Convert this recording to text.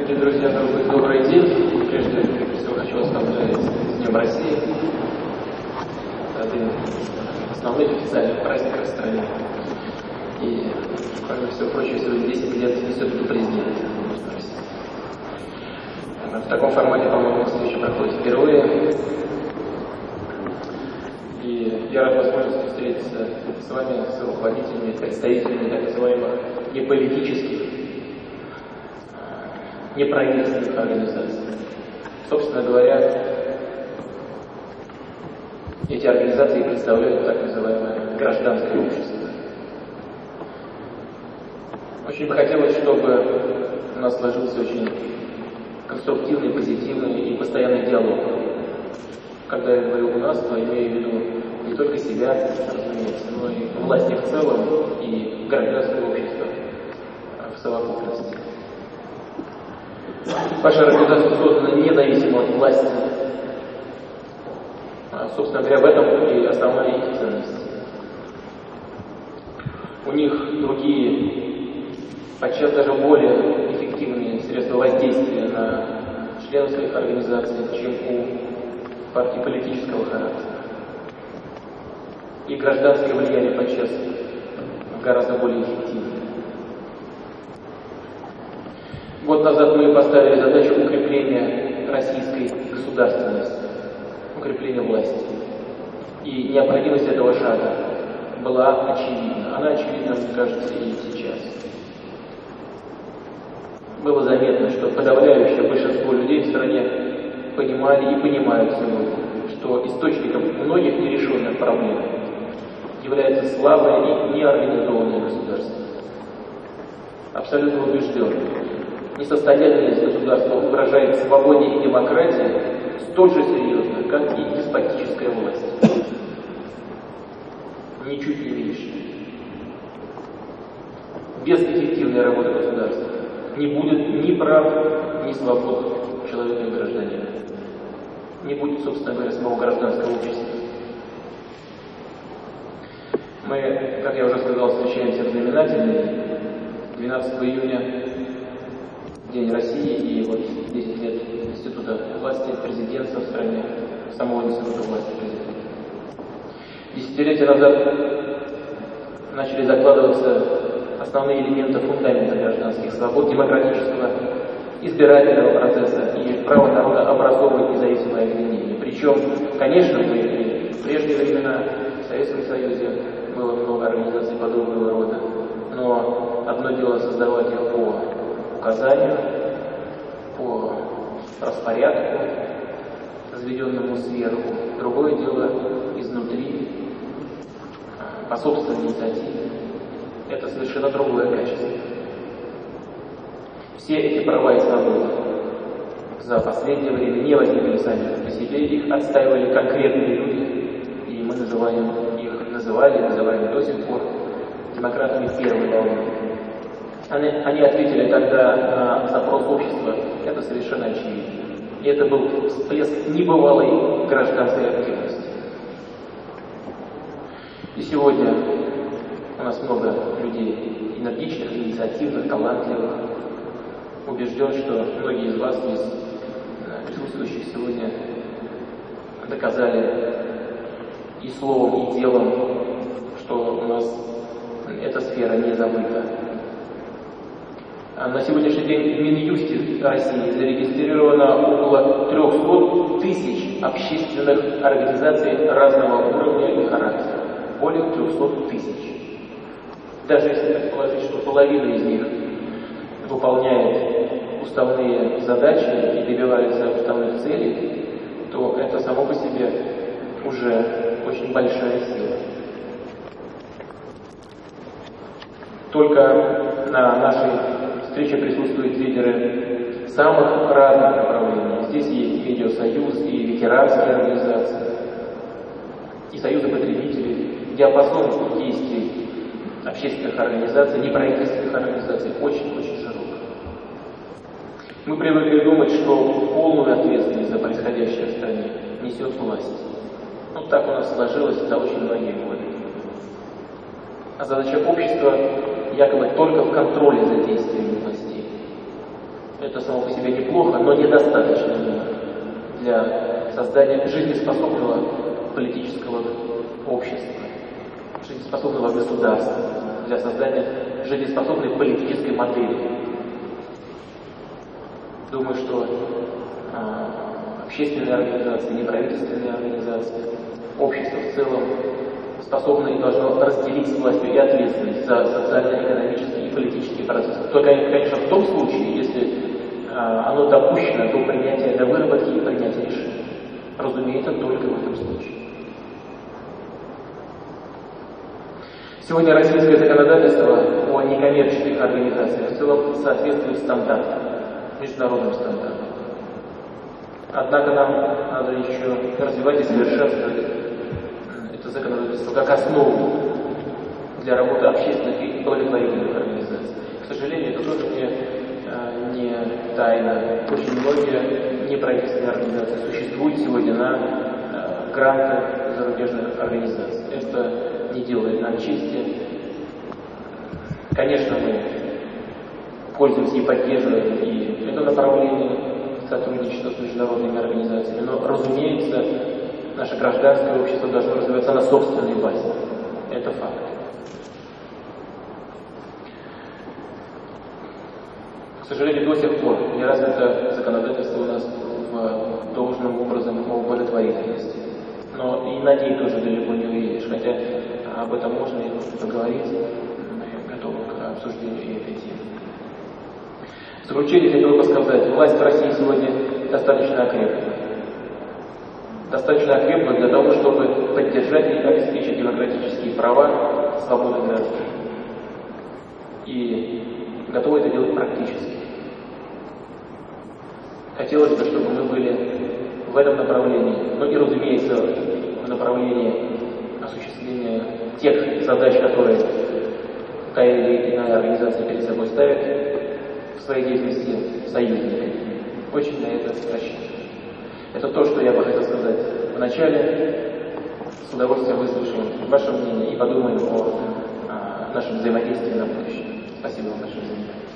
Дорогие друзья, добрый, добрый день. Прежде всего хочу вас поздравить с Днем России. Один из основных официальных праздников в стране. И, кроме всего прочего, сегодня 10 лет Института президента России. В таком формате, по-моему, встреча проходит впервые. И я рад возможности встретиться с вами, с руководителями, представителями так называемых неполитических неправительственных организаций. Собственно говоря, эти организации представляют так называемое гражданское общество. Очень бы хотелось, чтобы у нас сложился очень конструктивный, позитивный и постоянный диалог. Когда я говорю «у нас», то имею в виду не только себя, разумеется, но и власти в целом и гражданское общество в совокупности. Ваша организация создана независимо от власти. А, собственно говоря, в этом и основная их ценность. У них другие, подчас даже более эффективные средства воздействия на членов своих организаций, чем у партий политического характера. И гражданское влияние подчас гораздо более эффективно. Год назад мы поставили задачу укрепления российской государственности, укрепления власти. И необходимость этого шага была очевидна. Она очевидна, кажется, и сейчас. Было заметно, что подавляющее большинство людей в стране понимали и понимают сегодня, что источником многих нерешенных проблем является слабое и неорганизованное государство. Абсолютно убежден, несостоятельность государства угрожает свободе и демократии столь же серьезно, как и деспотическая власть. Ничуть не меньше. Без эффективной работы государства не будет ни прав, ни свобод человека и гражданина. Не будет, собственно говоря, самого гражданского общества. Мы, как я уже сказал, встречаемся в знаменательный 12 июня День России и вот 10 лет Института власти, президентства в стране, самого Института власти президента. Десятилетия назад начали закладываться основные элементы фундамента гражданских свобод, демократического, избирательного процесса и права народа образовывать независимое объединение. Причем, конечно, мы в прежние времена в Советском Союзе было много организаций подобного рода, но одно дело создавать их по указанию, по распорядку, заведенному сверху. Другое дело изнутри, по собственной инициативе. Это совершенно другое качество. Все эти права и свободы за последнее время не возникли сами по себе, их отстаивали конкретные люди, и мы называем их, называли, называем до сих пор демократами первой волны. Они, они ответили тогда на запрос общества, это совершенно очевидно. И это был всплеск небывалой гражданской активности. И сегодня у нас много людей энергичных, инициативных, талантливых. Убежден, что многие из вас, из э, присутствующих сегодня, доказали и словом, и делом, что у нас эта сфера не забыта. А на сегодняшний день в Минюсте России зарегистрировано около 300 тысяч общественных организаций разного уровня и характера. Более 300 тысяч. Даже если предположить, что половина из них выполняет уставные задачи и добивается уставных целей, то это само по себе уже очень большая сила. Только на нашей встрече присутствуют лидеры самых разных направлений. Здесь есть медиасоюз и ветеранские организации, и союзы потребителей. Диапазон действий общественных организаций, неправительственных организаций очень-очень широк. Мы привыкли думать, что полную ответственность за происходящее в стране несет власть. Вот так у нас сложилось за очень многие годы. А задача общества якобы только в контроле за действиями властей. Это само по себе неплохо, но недостаточно для создания жизнеспособного политического общества, жизнеспособного государства, для создания жизнеспособной политической модели. Думаю, что э, общественные организации, неправительственные организации, общество в целом способно и должно разделить с властью и ответственность за социально-экономические и политические процессы. Только, конечно, в том случае, если э, оно допущено до принятия, до выработки и принятия решений. Разумеется, только в этом случае. Сегодня российское законодательство о некоммерческих организациях в целом соответствует стандартам, международным стандартам. Однако нам надо еще развивать и совершенствовать законодательство как основу для работы общественных и благотворительных организаций. К сожалению, это тоже не, э, не тайна. Очень многие неправительственные организации существуют сегодня на э, грантах зарубежных организаций. Это не делает нам чести. Конечно, мы пользуемся и поддерживаем и это направление сотрудничества с международными организациями, но, разумеется, наше гражданское общество должно развиваться на собственной базе. Это факт. К сожалению, до сих пор не развито законодательство у нас в должным образом о благотворительности. Но и на ней тоже далеко не уедешь, хотя об этом можно и нужно поговорить. Мы готовы к обсуждению и этой темы. В заключение хотел бы сказать, власть в России сегодня достаточно окрепла. Достаточно окрепла для того, чтобы поддержать и обеспечить демократические права, свободы граждан. И готовы это делать практически. Хотелось бы, чтобы мы были в этом направлении, но и, разумеется, в направлении осуществления тех задач, которые та или иная организация перед собой ставит в своей деятельности союзниками. Очень на это рассчитываю. Это то, что я бы хотел сказать в начале. С удовольствием выслушаем ваше мнение и подумаем о, о нашем взаимодействии на будущее. Спасибо вам большое за внимание.